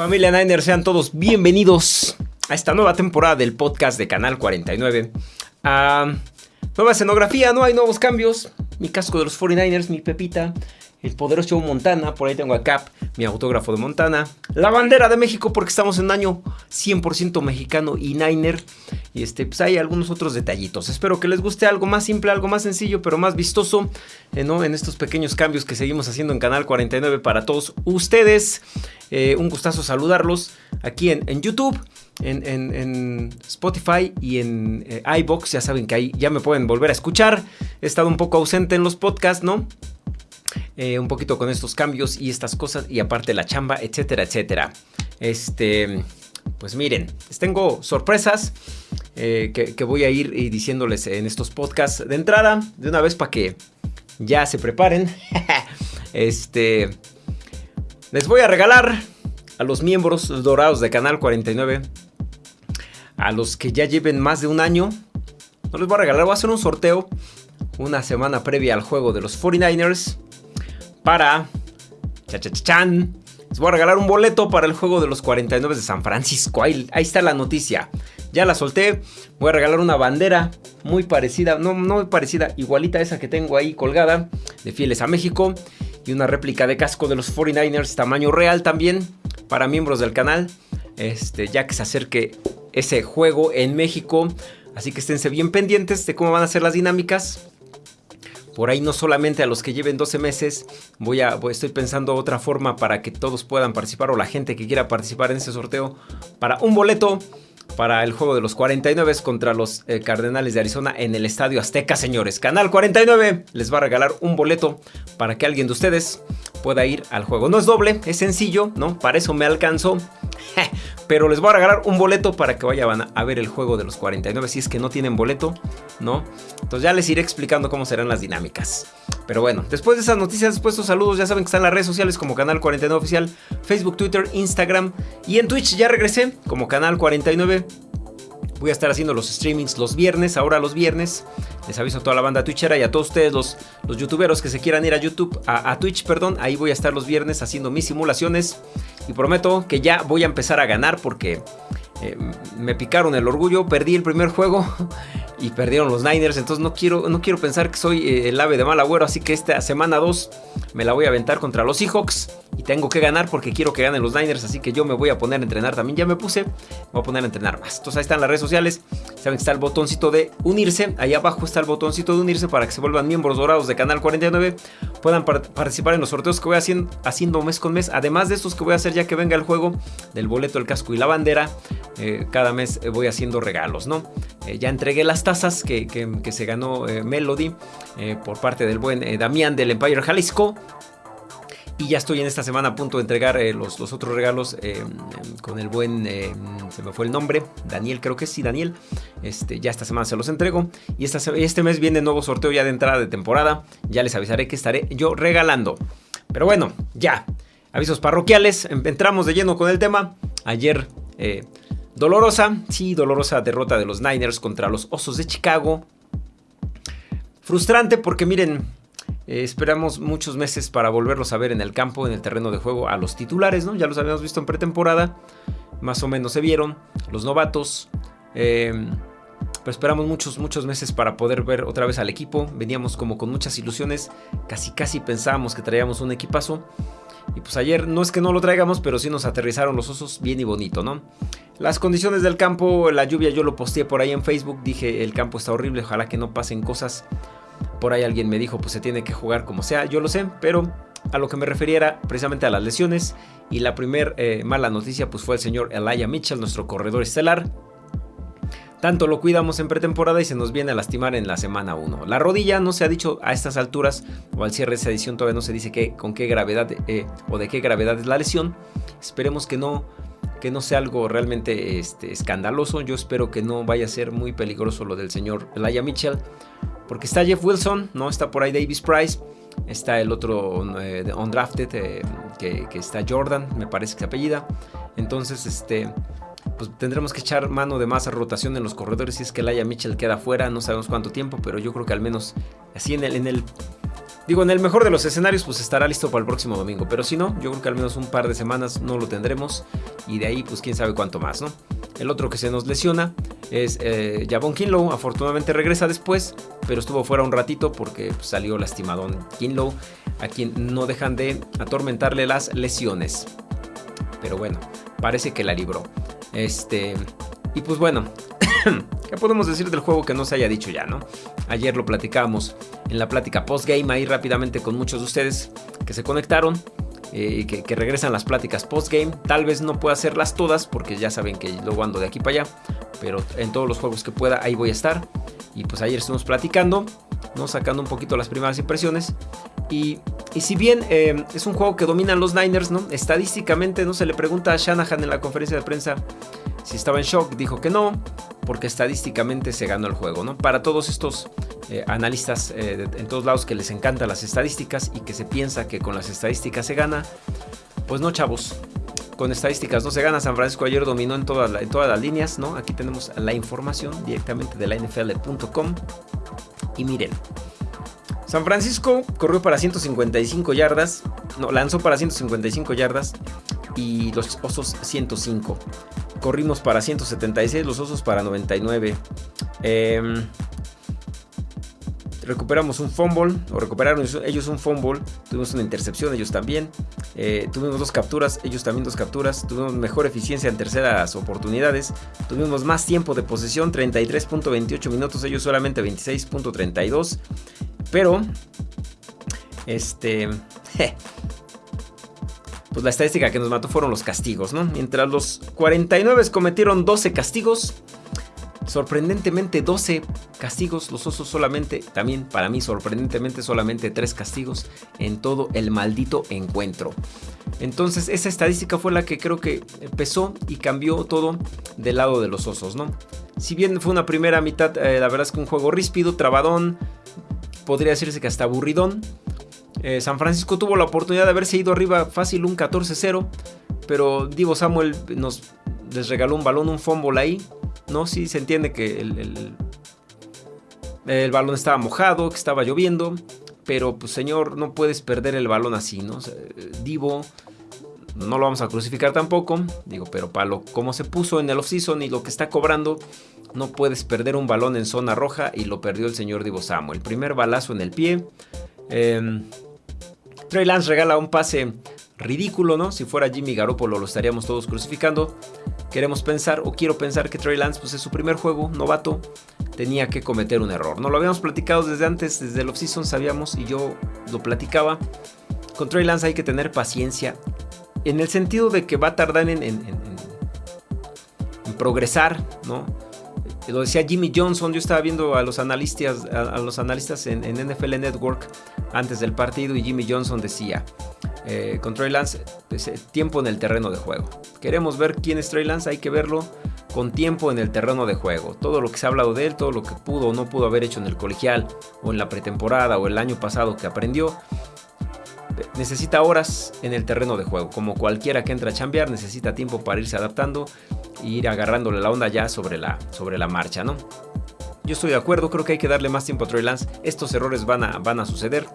Familia Niner, sean todos bienvenidos a esta nueva temporada del podcast de Canal 49. Ah, nueva escenografía, no hay nuevos cambios. Mi casco de los 49ers, mi Pepita, el poderoso Montana, por ahí tengo a Cap, mi autógrafo de Montana, la bandera de México porque estamos en año 100% mexicano y Niner, y este, pues hay algunos otros detallitos. Espero que les guste algo más simple, algo más sencillo, pero más vistoso, eh, ¿no? En estos pequeños cambios que seguimos haciendo en Canal 49 para todos ustedes. Eh, un gustazo saludarlos aquí en, YouTube. En, Spotify y en eh, iBox. Ya saben que ahí ya me pueden volver a escuchar. He estado un poco ausente en los podcasts, ¿no? Eh, un poquito con estos cambios y estas cosas y aparte la chamba, etcétera, etcétera. Este, pues miren, tengo sorpresas eh, que, voy a ir diciéndoles en estos podcasts de entrada, de una vez para que ya se preparen. este, les voy a regalar a los miembros dorados de Canal 49, a los que ya lleven más de un año, no les voy a regalar, voy a hacer un sorteo una semana previa al juego de los 49ers para... Cha, Les voy a regalar un boleto para el juego de los 49 de San Francisco. Ahí, está la noticia. Ya la solté. Voy a regalar una bandera muy parecida, no, no muy parecida, igualita a esa que tengo ahí colgada, de Fieles a México. Y una réplica de casco de los 49ers, tamaño real también, para miembros del canal. Este, ya que se acerque ese juego en México. Así que esténse bien pendientes de cómo van a ser las dinámicas. Por ahí no solamente a los que lleven 12 meses, voy a, estoy pensando otra forma para que todos puedan participar o la gente que quiera participar en ese sorteo para un boleto para el juego de los 49 contra los eh, Cardenales de Arizona en el Estadio Azteca, señores. Canal 49 les va a regalar un boleto para que alguien de ustedes pueda ir al juego. No es doble, es sencillo, ¿no? Para eso me alcanzó. Pero les voy a regalar un boleto para que vayan a ver el juego de los 49 si es que no tienen boleto, ¿no? Entonces ya les iré explicando cómo serán las dinámicas. Pero bueno, después de esas noticias, después de estos saludos, ya saben que están las redes sociales como Canal 49 Oficial, Facebook, Twitter, Instagram y en Twitch ya regresé como Canal 49. Voy a estar haciendo los streamings los viernes, ahora los viernes. Les aviso a toda la banda twitchera y a todos ustedes, los, los youtuberos que se quieran ir a YouTube, a, Twitch, perdón. Ahí voy a estar los viernes haciendo mis simulaciones. Y prometo que ya voy a empezar a ganar porque eh, me picaron el orgullo, perdí el primer juego y perdieron los Niners. Entonces no quiero, no quiero pensar que soy eh, el ave de mal agüero. Así que esta semana 2 me la voy a aventar contra los Seahawks. Y tengo que ganar porque quiero que ganen los Niners. Así que yo me voy a poner a entrenar también. Ya me puse, voy a poner a entrenar más. Entonces ahí están las redes sociales. Saben que está el botoncito de unirse. Ahí abajo está el botoncito de unirse para que se vuelvan miembros dorados de Canal 49. Puedan participar en los sorteos que voy haciendo, haciendo mes con mes. Además de estos que voy a hacer ya que venga el juego del boleto, el casco y la bandera. Eh, cada mes eh, voy haciendo regalos, ¿no? Eh, ya entregué las tazas que, que se ganó Melody por parte del buen Damián del Empire Jalisco. Y ya estoy en esta semana a punto de entregar eh, los, otros regalos eh, con el buen, eh, se me fue el nombre, Daniel, creo que sí, Daniel. Este, ya esta semana se los entrego. Y esta, este mes viene nuevo sorteo ya de entrada de temporada. Ya les avisaré que estaré yo regalando. Pero bueno, ya. Avisos parroquiales. Entramos de lleno con el tema. Ayer, dolorosa, sí, dolorosa derrota de los Niners contra los Osos de Chicago. Frustrante porque miren, eh, esperamos muchos meses para volverlos a ver en el campo, en el terreno de juego, a los titulares, ¿no? Ya los habíamos visto en pretemporada, más o menos se vieron, los novatos. Em, pero esperamos muchos, muchos meses para poder ver otra vez al equipo. Veníamos como con muchas ilusiones, casi casi pensábamos que traíamos un equipazo. Y pues ayer no es que no lo traigamos, pero sí nos aterrizaron los osos bien y bonito, ¿no? Las condiciones del campo, la lluvia, yo lo posteé por ahí en Facebook, dije el campo está horrible, ojalá que no pasen cosas por ahí alguien me dijo, pues se tiene que jugar como sea, yo lo sé, pero a lo que me refería era precisamente a las lesiones. Y la primera eh, mala noticia pues fue el señor Elijah Mitchell, nuestro corredor estelar. Tanto lo cuidamos en pretemporada y se nos viene a lastimar en la semana 1. La rodilla no se ha dicho a estas alturas o al cierre de esta edición todavía no se dice que, con qué gravedad eh, o de qué gravedad es la lesión. Esperemos que no, que no sea algo realmente este, escandaloso. Yo espero que no vaya a ser muy peligroso lo del señor Elijah Mitchell. Porque está Jeff Wilson, ¿no? Está por ahí Davis Price. Está el otro eh, undrafted, eh, que, está Jordan, me parece que se apellida. Entonces, este, pues tendremos que echar mano de más rotación en los corredores. Si es que Laia Mitchell queda fuera, no sabemos cuánto tiempo, pero yo creo que al menos así en el, en el Digo, en el mejor de los escenarios, pues estará listo para el próximo domingo. Pero si no, yo creo que al menos un par de semanas no lo tendremos. Y de ahí, pues quién sabe cuánto más, ¿no? El otro que se nos lesiona es eh, Javon Kinlow. Afortunadamente regresa después, pero estuvo fuera un ratito porque pues, salió lastimado Kinlow, a quien no dejan de atormentarle las lesiones. Pero bueno, parece que la libró. Este. Y pues bueno, ¿qué podemos decir del juego que no se haya dicho ya, no? Ayer lo platicábamos en la plática post-game ahí rápidamente con muchos de ustedes que se conectaron. eh, que, regresan las pláticas post-game. Tal vez no pueda hacerlas todas porque ya saben que luego ando de aquí para allá. Pero en todos los juegos que pueda ahí voy a estar. Y pues ayer estuvimos platicando, ¿no? sacando un poquito las primeras impresiones. Y, si bien eh, es un juego que dominan los Niners, ¿no? estadísticamente no se le pregunta a Shanahan en la conferencia de prensa si estaba en shock, dijo que no, porque estadísticamente se ganó el juego. ¿no? Para todos estos eh, analistas eh, en todos lados que les encantan las estadísticas y que se piensa que con las estadísticas se gana, pues no chavos. Con estadísticas no se gana. San Francisco ayer dominó en, todas las líneas. Aquí tenemos la información directamente de la NFL.com. Y miren, San Francisco corrió para 155 yardas, no, lanzó para 155 yardas y los Osos 105. Corrimos para 176, los Osos para 99. Em, recuperamos un fumble, o recuperaron ellos un fumble, tuvimos una intercepción, ellos también, eh, tuvimos dos capturas, ellos también dos capturas, tuvimos mejor eficiencia en terceras oportunidades, tuvimos más tiempo de posesión, 33.28 minutos, ellos solamente 26.32. Pero, este, pues la estadística que nos mató fueron los castigos, ¿no? Mientras los 49 cometieron 12 castigos, sorprendentemente 12 castigos, los osos solamente, también para mí sorprendentemente solamente 3 castigos en todo el maldito encuentro. Entonces esa estadística fue la que creo que empezó y cambió todo del lado de los osos, ¿no? Si bien fue una primera mitad, eh, la verdad es que un juego ríspido, trabadón, podría decirse que hasta aburridón. Eh, San Francisco tuvo la oportunidad de haberse ido arriba fácil un 14-0, pero Divo Samuel nos les regaló un balón, un fumble ahí. No, sí se entiende que el, balón estaba mojado, que estaba lloviendo, pero pues señor, no puedes perder el balón así, ¿no? Divo no lo vamos a crucificar tampoco, digo, pero para lo como se puso en el offseason y lo que está cobrando, no puedes perder un balón en zona roja y lo perdió el señor Divo. El primer balazo en el pie. Eh, Trey Lance regala un pase ridículo, ¿no? Si fuera Jimmy Garoppolo lo estaríamos todos crucificando. Queremos pensar, o quiero pensar que Trey Lance, pues es su primer juego, novato, tenía que cometer un error. No lo habíamos platicado desde antes, desde el offseason sabíamos y yo lo platicaba. Con Trey Lance hay que tener paciencia. En el sentido de que va a tardar en progresar, ¿no? Lo decía Jimmy Johnson, yo estaba viendo a los analistas, a, los analistas en, NFL Network antes del partido y Jimmy Johnson decía, eh, con Trey Lance, eh, tiempo en el terreno de juego. Queremos ver quién es Trey Lance, hay que verlo con tiempo en el terreno de juego. Todo lo que se ha hablado de él, todo lo que pudo o no pudo haber hecho en el colegial o en la pretemporada o el año pasado que aprendió, necesita horas en el terreno de juego. Como cualquiera que entra a chambear, necesita tiempo para irse adaptando ir agarrándole la onda ya sobre la, sobre la marcha, ¿no? Yo estoy de acuerdo, creo que hay que darle más tiempo a Trey Lance. Estos errores van a, van a suceder.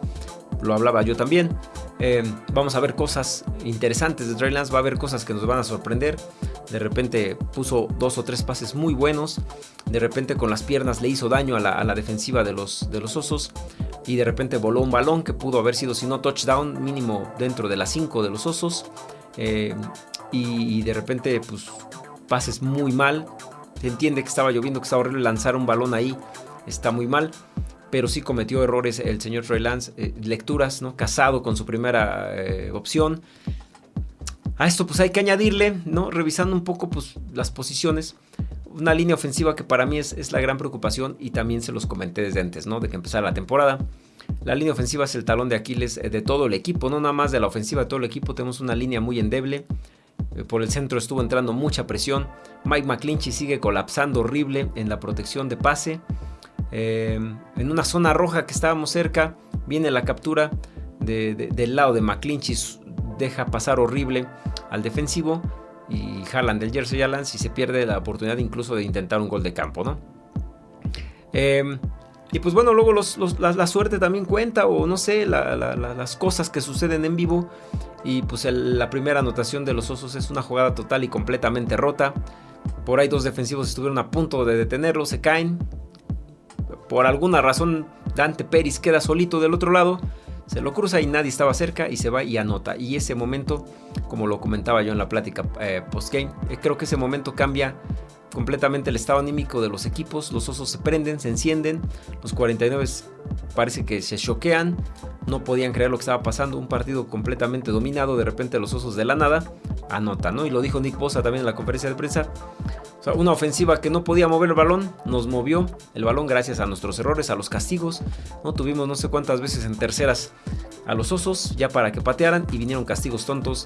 Lo hablaba yo también. Eh, vamos a ver cosas interesantes de Trey Lance. Va a haber cosas que nos van a sorprender. De repente puso dos o tres pases muy buenos. De repente con las piernas le hizo daño a la, defensiva de los, de los osos y de repente voló un balón que pudo haber sido, si no touchdown, mínimo dentro de las 5 de los osos. Eh, y, de repente, pues, pases muy mal. Se entiende que estaba lloviendo, que estaba horrible lanzar un balón ahí. Está muy mal. Pero sí cometió errores el señor Trey Lance. Eh, lecturas, ¿no? Casado con su primera eh, opción. A esto pues hay que añadirle, ¿no? Revisando un poco pues las posiciones una línea ofensiva que para mí es, la gran preocupación y también se los comenté desde antes, ¿no? De que empezara la temporada. La línea ofensiva es el talón de Aquiles eh, de todo el equipo, no nada más de la ofensiva de todo el equipo. Tenemos una línea muy endeble. Eh, por el centro estuvo entrando mucha presión. Mike McClinchy sigue colapsando horrible en la protección de pase. Eh, en una zona roja que estábamos cerca, viene la captura del lado de McClinchy. Deja pasar horrible al defensivo y jalan del Jersey Allen si se pierde la oportunidad incluso de intentar un gol de campo, ¿no? Em, Y pues bueno, luego la, suerte también cuenta, o no sé, las cosas que suceden en vivo. Y pues la primera anotación de los Osos es una jugada total y completamente rota. Por ahí dos defensivos estuvieron a punto de detenerlo, se caen. Por alguna razón, Dante Pérez queda solito del otro lado. Se lo cruza y nadie estaba cerca y se va y anota. Y ese momento, como lo comentaba yo en la plática eh, postgame, eh, creo que ese momento cambia completamente el estado anímico de los equipos. Los osos se prenden, se encienden. Los 49 parece que se choquean. No podían creer lo que estaba pasando. Un partido completamente dominado. De repente los osos de la nada anotan, ¿no? Y lo dijo Nick Bosa también en la conferencia de prensa. O sea, una ofensiva que no podía mover el balón. Nos movió el balón gracias a nuestros errores, a los castigos. No tuvimos no sé cuántas veces en terceras a los osos ya para que patearan. Y vinieron castigos tontos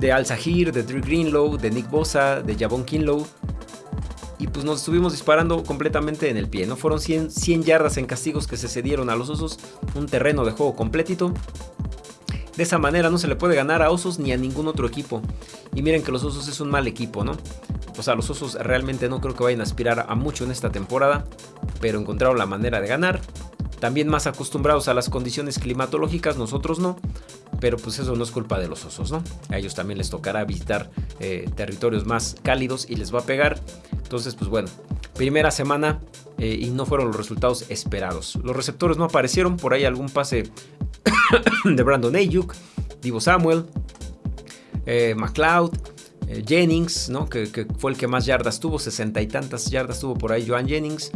de Al Sahir, de Drew Greenlow, de Nick Bosa, de Javon Kinlow y pues nos estuvimos disparando completamente en el pie. No fueron 100, 100 yardas en castigos que se cedieron a los osos, un terreno de juego completito. De esa manera no se le puede ganar a Osos ni a ningún otro equipo. Y miren que los Osos es un mal equipo, ¿no? O sea, los Osos realmente no creo que vayan a aspirar a mucho en esta temporada, pero encontraron la manera de ganar. También más acostumbrados a las condiciones climatológicas, nosotros no. Pero pues eso no es culpa de los osos, ¿no? A ellos también les tocará visitar eh, territorios más cálidos y les va a pegar. Entonces, pues bueno, primera semana eh, y no fueron los resultados esperados. Los receptores no aparecieron, por ahí algún pase de Brandon Ayuk, Divo Samuel, eh, McLeod, eh, Jennings, ¿no? Que, fue el que más yardas tuvo, sesenta y tantas yardas tuvo por ahí Joan Jennings,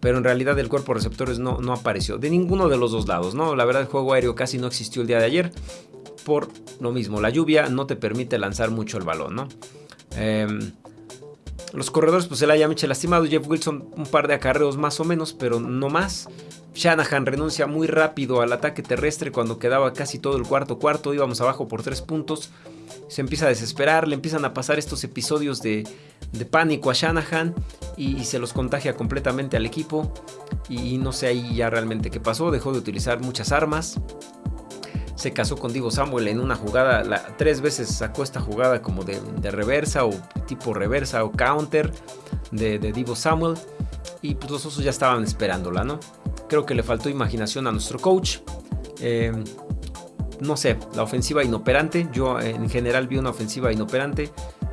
pero en realidad el cuerpo de receptores no, no apareció, de ninguno de los dos lados, ¿no? La verdad el juego aéreo casi no existió el día de ayer, por lo mismo, la lluvia no te permite lanzar mucho el balón, ¿no? Em, los corredores, pues el haya Mitchell lastimado. Jeff Wilson, un par de acarreos más o menos, pero no más. Shanahan renuncia muy rápido al ataque terrestre cuando quedaba casi todo el cuarto cuarto. Íbamos abajo por tres puntos. Se empieza a desesperar, le empiezan a pasar estos episodios de, pánico a Shanahan y, y, se los contagia completamente al equipo. Y no sé ahí ya realmente qué pasó. Dejó de utilizar muchas armas se casó con Divo Samuel en una jugada, tres veces sacó esta jugada como de, reversa o tipo reversa o counter de, Divo Samuel y pues los osos ya estaban esperándola, ¿no? Creo que le faltó imaginación a nuestro coach. Eh, no sé, la ofensiva inoperante, yo en general vi una ofensiva inoperante,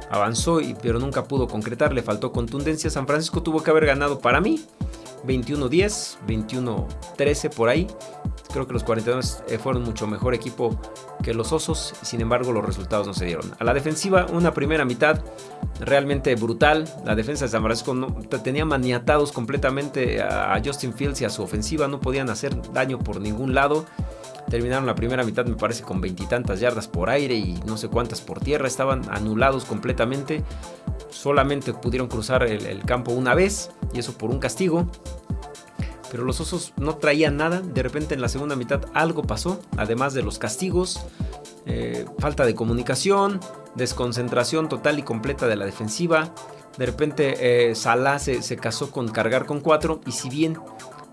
avanzó y, pero nunca pudo concretar, le faltó contundencia. San Francisco tuvo que haber ganado para mí 21-10, 21-13 por ahí. Creo que los 42 eh, fueron mucho mejor equipo que los Osos, sin embargo los resultados no se dieron. A la defensiva, una primera mitad realmente brutal. La defensa de San Francisco tenía maniatados completamente a Justin Fields y a su ofensiva, no podían hacer daño por ningún lado. Terminaron la primera mitad, me parece, con veintitantas yardas por aire y no sé cuántas por tierra. Estaban anulados completamente. Solamente pudieron cruzar el campo una vez y eso por un castigo. Pero los osos no traían nada. De repente en la segunda mitad algo pasó. Además de los castigos. Eh, falta de comunicación. Desconcentración total y completa de la defensiva. De repente eh, Salah se, casó con cargar con cuatro. Y si bien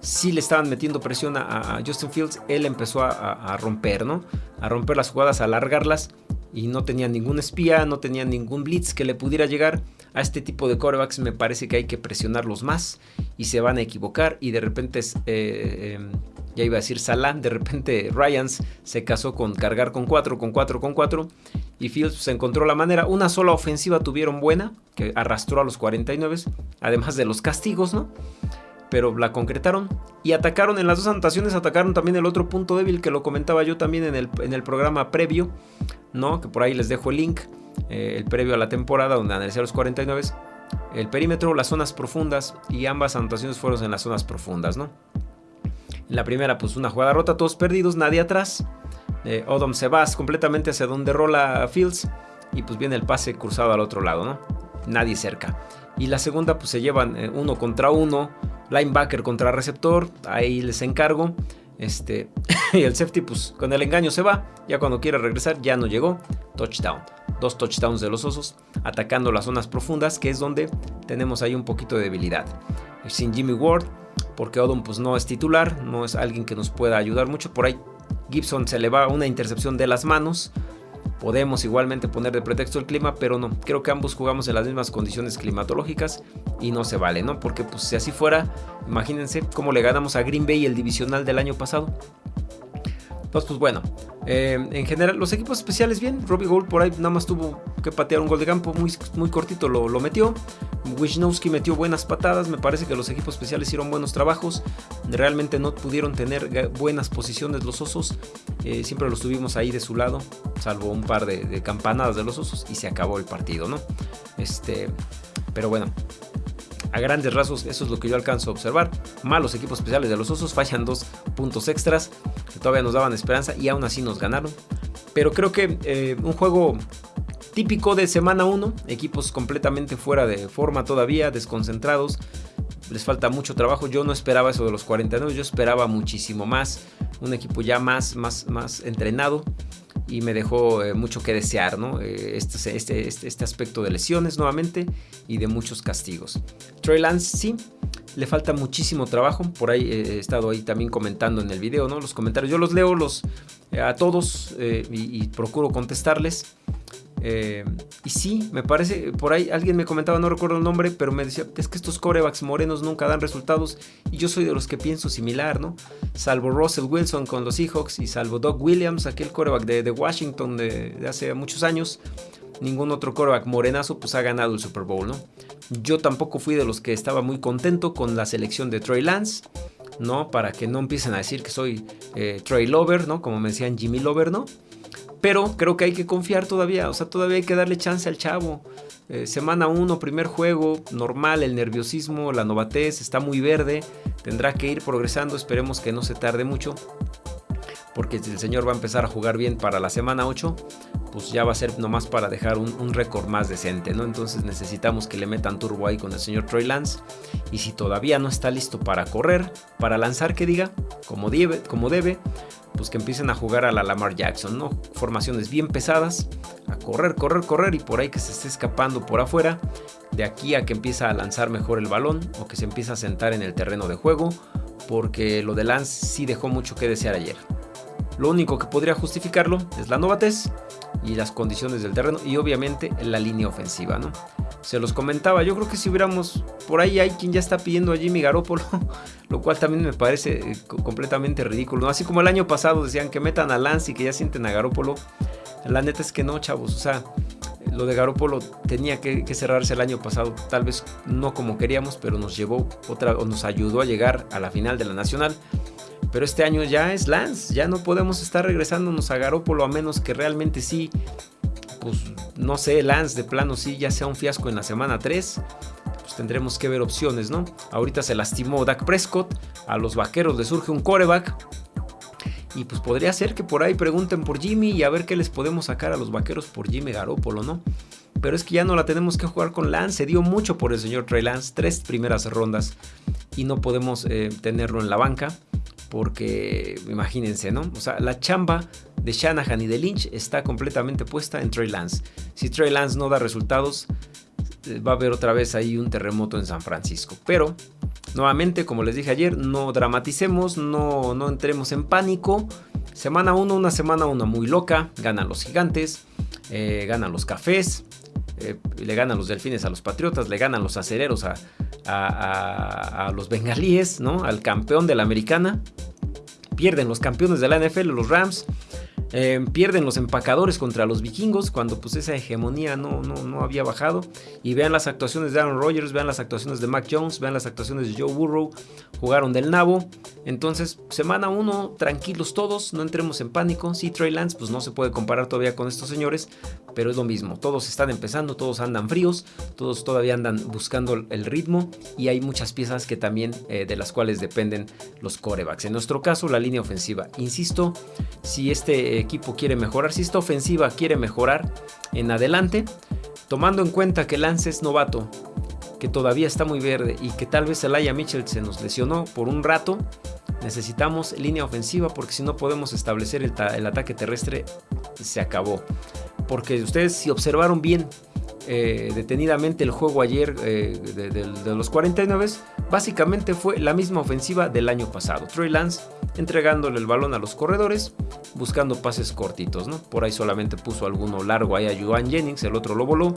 sí le estaban metiendo presión a, Justin Fields, él empezó a, romper, ¿no? A romper las jugadas, a alargarlas. Y no tenía ningún espía, no tenía ningún blitz que le pudiera llegar a este tipo de corebacks me parece que hay que presionarlos más y se van a equivocar y de repente, eh, em, ya iba a decir Salah, de repente Ryans se casó con cargar con 4, con 4, con 4 y Fields se encontró la manera. Una sola ofensiva tuvieron buena que arrastró a los 49, además de los castigos, ¿no? Pero la concretaron y atacaron en las dos anotaciones, atacaron también el otro punto débil que lo comentaba yo también en el, en el programa previo, ¿no? Que por ahí les dejo el link eh, el previo a la temporada, donde analicé los 49, el perímetro, las zonas profundas y ambas anotaciones fueron en las zonas profundas, ¿no? La primera, pues una jugada rota, todos perdidos, nadie atrás. Eh, Odom se va completamente hacia donde rola Fields y pues viene el pase cruzado al otro lado, ¿no? Nadie cerca. Y la segunda, pues se llevan eh, uno contra uno, linebacker contra receptor, ahí les encargo. Este, y el safety, pues con el engaño se va. Ya cuando quiere regresar, ya no llegó. Touchdown dos touchdowns de los osos, atacando las zonas profundas, que es donde tenemos ahí un poquito de debilidad. Sin Jimmy Ward, porque Odom pues no es titular, no es alguien que nos pueda ayudar mucho. Por ahí Gibson se le va una intercepción de las manos. Podemos igualmente poner de pretexto el clima, pero no. Creo que ambos jugamos en las mismas condiciones climatológicas y no se vale, ¿no? Porque pues si así fuera, imagínense cómo le ganamos a Green Bay el divisional del año pasado. Entonces, pues bueno, eh, en general los equipos especiales bien. Robbie Gold por ahí nada más tuvo que patear un gol de campo muy, muy cortito, lo, lo metió. Wisnowski metió buenas patadas, me parece que los equipos especiales hicieron buenos trabajos. Realmente no pudieron tener buenas posiciones los osos. Eh, siempre los tuvimos ahí de su lado, salvo un par de, de, campanadas de los osos y se acabó el partido, ¿no? Este, pero bueno, a grandes rasgos, eso es lo que yo alcanzo a observar. Malos equipos especiales de los Osos, fallan dos puntos extras que todavía nos daban esperanza y aún así nos ganaron. Pero creo que eh, un juego típico de semana 1, equipos completamente fuera de forma todavía, desconcentrados. Les falta mucho trabajo. Yo no esperaba eso de los 49, yo esperaba muchísimo más. Un equipo ya más, más, más entrenado y me dejó eh, mucho que desear, ¿no? Eh, este, este, este, este, aspecto de lesiones nuevamente y de muchos castigos. Trey Lance sí, le falta muchísimo trabajo, por ahí he estado ahí también comentando en el video, ¿no? Los comentarios, yo los leo los, eh, a todos y procuro contestarles. Eh, y sí, me parece, por ahí alguien me comentaba, no recuerdo el nombre, pero me decía, es que estos corebacks morenos nunca dan resultados. Y yo soy de los que pienso similar, ¿no? Salvo Russell Wilson con los Seahawks y salvo Doug Williams, aquel coreback de, Washington de, hace muchos años, ningún otro coreback morenazo pues ha ganado el Super Bowl, ¿no? Yo tampoco fui de los que estaba muy contento con la selección de Trey Lance. ¿no? Para que no empiecen a decir que soy eh, Trey Lover, ¿no? Como me decían Jimmy Lover, ¿no? Pero creo que hay que confiar todavía, o sea, todavía hay que darle chance al chavo. Eh, semana 1, primer juego, normal, el nerviosismo, la novatez, está muy verde, tendrá que ir progresando, esperemos que no se tarde mucho, porque si el señor va a empezar a jugar bien para la semana 8, pues ya va a ser nomás para dejar un, récord más decente, ¿no? Entonces necesitamos que le metan turbo ahí con el señor Troy Lance, y si todavía no está listo para correr, para lanzar, que diga, como debe, como debe pues que empiecen a jugar a la Lamar Jackson, ¿no? Formaciones bien pesadas, a correr, correr, correr y por ahí que se esté escapando por afuera, de aquí a que empieza a lanzar mejor el balón o que se empieza a sentar en el terreno de juego, porque lo de Lance sí dejó mucho que desear ayer. Lo único que podría justificarlo es la novatez y las condiciones del terreno y obviamente la línea ofensiva, ¿no? Se los comentaba, yo creo que si hubiéramos, por ahí hay quien ya está pidiendo a Jimmy Garoppolo, lo cual también me parece eh, completamente ridículo. Así como el año pasado decían que metan a Lance y que ya sienten a Garoppolo, la neta es que no, chavos, o sea, lo de Garoppolo tenía que, cerrarse el año pasado, tal vez no como queríamos, pero nos llevó otra, o nos ayudó a llegar a la final de la Nacional. Pero este año ya es Lance, ya no podemos estar regresándonos a Garópolo a menos que realmente sí, pues no sé, Lance de plano sí ya sea un fiasco en la semana 3. Pues tendremos que ver opciones, ¿no? Ahorita se lastimó Dak Prescott, a los vaqueros le surge un coreback. Y pues podría ser que por ahí pregunten por Jimmy y a ver qué les podemos sacar a los vaqueros por Jimmy Garoppolo, ¿no? Pero es que ya no la tenemos que jugar con Lance. Se dio mucho por el señor Trey Lance, tres primeras rondas. Y no podemos eh, tenerlo en la banca porque imagínense, ¿no? O sea, la chamba de Shanahan y de Lynch está completamente puesta en Trey Lance. Si Trey Lance no da resultados, va a haber otra vez ahí un terremoto en San Francisco. Pero, nuevamente, como les dije ayer, no dramaticemos, no, no entremos en pánico. Semana 1, una semana 1 muy loca. Ganan los gigantes, eh, ganan los cafés, eh, le ganan los delfines a los patriotas, le ganan los acereros a, a, los bengalíes, ¿no? Al campeón de la americana. Pierden los campeones de la NFL, los Rams. Em, pierden los empacadores contra los vikingos cuando pues esa hegemonía no, no, no, había bajado. Y vean las actuaciones de Aaron Rodgers, vean las actuaciones de Mac Jones, vean las actuaciones de Joe Burrow. Jugaron del nabo. Entonces, semana 1, tranquilos todos, no entremos en pánico. Sí, Trey Lance, pues no se puede comparar todavía con estos señores, pero es lo mismo. Todos están empezando, todos andan fríos, todos todavía andan buscando el ritmo y hay muchas piezas que también eh, de las cuales dependen los corebacks. En nuestro caso, la línea ofensiva. Insisto, si este equipo quiere mejorar, si esta ofensiva quiere mejorar en adelante, tomando en cuenta que Lance es novato, que todavía está muy verde y que tal vez Elijah Mitchell se nos lesionó por un rato, necesitamos línea ofensiva porque si no podemos establecer el, ataque terrestre, se acabó. Porque ustedes si observaron bien eh, detenidamente el juego ayer eh, de, los 49, básicamente fue la misma ofensiva del año pasado. Trey Lance entregándole el balón a los corredores, buscando pases cortitos, ¿no? Por ahí solamente puso alguno largo ahí a Joan Jennings, el otro lo voló,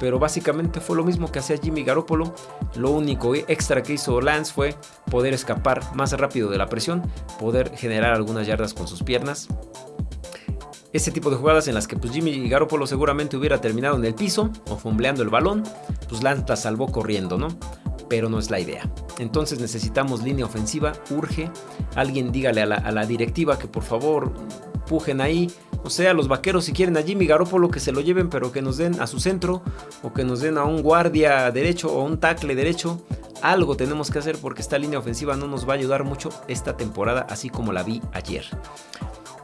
pero básicamente fue lo mismo que hacía Jimmy Garoppolo. Lo único extra que hizo Lance fue poder escapar más rápido de la presión, poder generar algunas yardas con sus piernas. Ese tipo de jugadas en las que pues, Jimmy Garoppolo seguramente hubiera terminado en el piso o fumbleando el balón, pues Lance la salvó corriendo, ¿no? pero no es la idea. Entonces necesitamos línea ofensiva, urge. Alguien dígale a la, directiva que por favor pujen ahí. O sea, los vaqueros si quieren a Jimmy Garoppolo que se lo lleven, pero que nos den a su centro o que nos den a un guardia derecho o un tackle derecho. Algo tenemos que hacer porque esta línea ofensiva no nos va a ayudar mucho esta temporada, así como la vi ayer.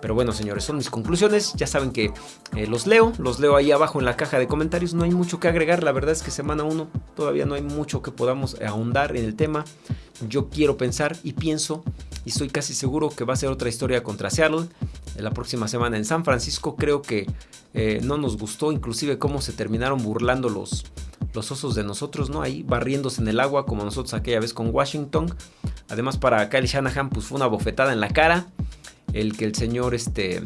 Pero bueno, señores, son mis conclusiones. Ya saben que eh, los leo, los leo ahí abajo en la caja de comentarios. No hay mucho que agregar. La verdad es que semana 1 todavía no hay mucho que podamos ahondar en el tema. Yo quiero pensar y pienso y estoy casi seguro que va a ser otra historia contra Seattle. La próxima semana en San Francisco creo que eh, no nos gustó inclusive cómo se terminaron burlando los, los osos de nosotros, ¿no? Ahí barriéndose en el agua como nosotros aquella vez con Washington. Además para Kyle Shanahan pues fue una bofetada en la cara el que el señor este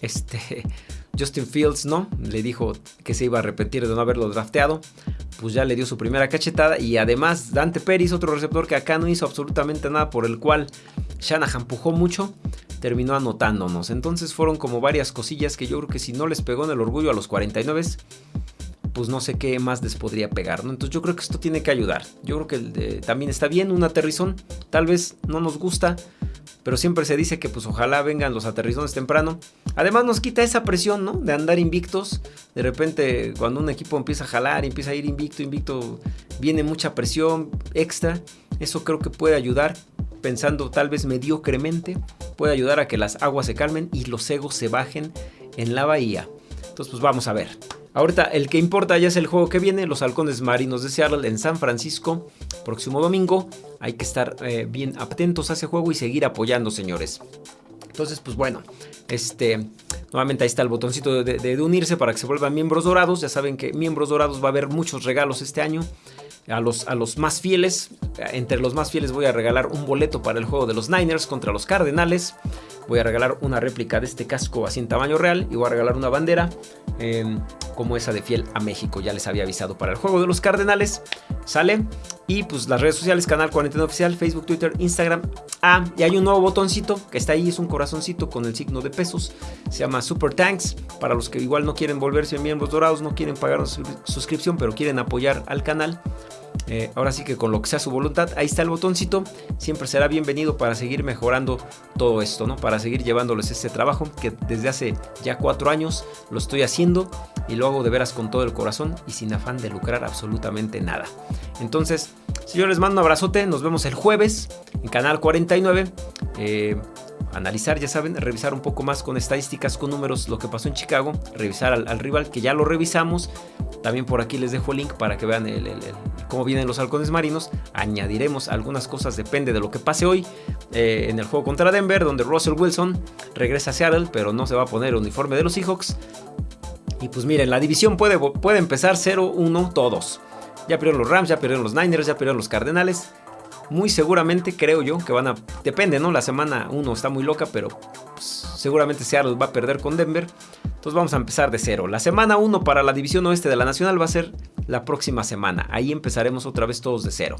este Justin Fields no le dijo que se iba a arrepentir de no haberlo drafteado pues ya le dio su primera cachetada y además Dante Peris otro receptor que acá no hizo absolutamente nada por el cual Shanahan empujó mucho terminó anotándonos entonces fueron como varias cosillas que yo creo que si no les pegó en el orgullo a los 49 pues no sé qué más les podría pegar, ¿no? Entonces yo creo que esto tiene que ayudar. Yo creo que también está bien un aterrizón. Tal vez no nos gusta, pero siempre se dice que pues ojalá vengan los aterrizones temprano. Además nos quita esa presión, ¿no? De andar invictos. De repente cuando un equipo empieza a jalar, empieza a ir invicto, invicto, viene mucha presión extra. Eso creo que puede ayudar, pensando tal vez mediocremente, puede ayudar a que las aguas se calmen y los egos se bajen en la bahía. Entonces pues vamos a ver. Ahorita el que importa ya es el juego que viene, los halcones marinos de Seattle en San Francisco, próximo domingo. Hay que estar eh, bien atentos a ese juego y seguir apoyando, señores. Entonces, pues bueno, este, nuevamente ahí está el botoncito de, unirse para que se vuelvan miembros dorados. Ya saben que miembros dorados va a haber muchos regalos este año. A los, a los más fieles, entre los más fieles voy a regalar un boleto para el juego de los Niners contra los Cardenales. Voy a regalar una réplica de este casco así en tamaño real y voy a regalar una bandera. Em, como esa de Fiel a México. Ya les había avisado para el juego de los Cardenales. Sale. Y pues las redes sociales, Canal 49 Oficial, Facebook, Twitter, Instagram. Ah, y hay un nuevo botoncito que está ahí, es un corazoncito con el signo de pesos. Se llama Super Tanks. Para los que igual no quieren volverse miembros dorados, no quieren pagar una suscripción, pero quieren apoyar al canal. Eh, ahora sí que con lo que sea su voluntad, ahí está el botoncito. Siempre será bienvenido para seguir mejorando todo esto, ¿no? Para seguir llevándoles este trabajo que desde hace ya cuatro años lo estoy haciendo y lo hago de veras con todo el corazón y sin afán de lucrar absolutamente nada. Entonces, si yo les mando un abrazote, nos vemos el jueves en Canal 49 analizar, ya saben, revisar un poco más con estadísticas, con números, lo que pasó en Chicago, revisar al, rival, que ya lo revisamos. También por aquí les dejo el link para que vean cómo vienen los halcones marinos. Añadiremos algunas cosas, depende de lo que pase hoy eh, en el juego contra Denver, donde Russell Wilson regresa a Seattle, pero no se va a poner el uniforme de los Seahawks. Y pues miren, la división puede, puede empezar 0-1 todos. Ya perdieron los Rams, ya perdieron los Niners, ya perdieron los Cardenales muy seguramente creo yo que van a... Depende, ¿no? La semana 1 está muy loca, pero pues, seguramente Seattle va a perder con Denver. Entonces vamos a empezar de cero. La semana 1 para la división oeste de la Nacional va a ser la próxima semana. Ahí empezaremos otra vez todos de cero.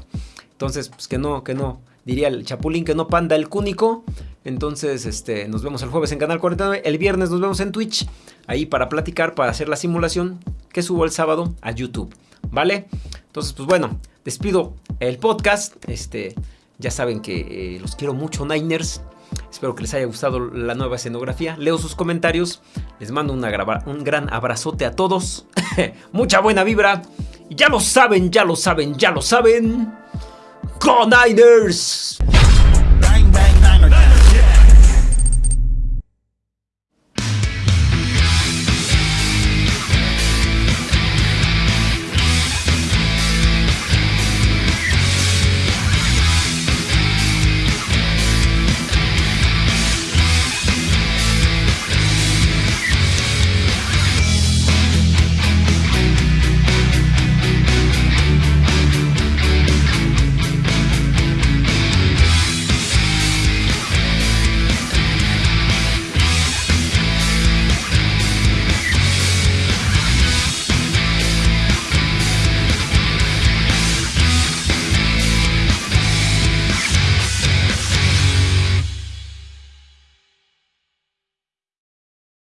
Entonces, pues que no, que no. Diría el Chapulín que no panda el cúnico. Entonces, este, nos vemos el jueves en Canal 49. El viernes nos vemos en Twitch. Ahí para platicar, para hacer la simulación que subo el sábado a YouTube. ¿Vale? Entonces, pues bueno, despido el podcast. Este, ya saben que eh, los quiero mucho, Niners. Espero que les haya gustado la nueva escenografía. Leo sus comentarios. Les mando una un gran abrazote a todos. Mucha buena vibra. Ya lo saben, ya lo saben, ya lo saben. ¡Go Niners!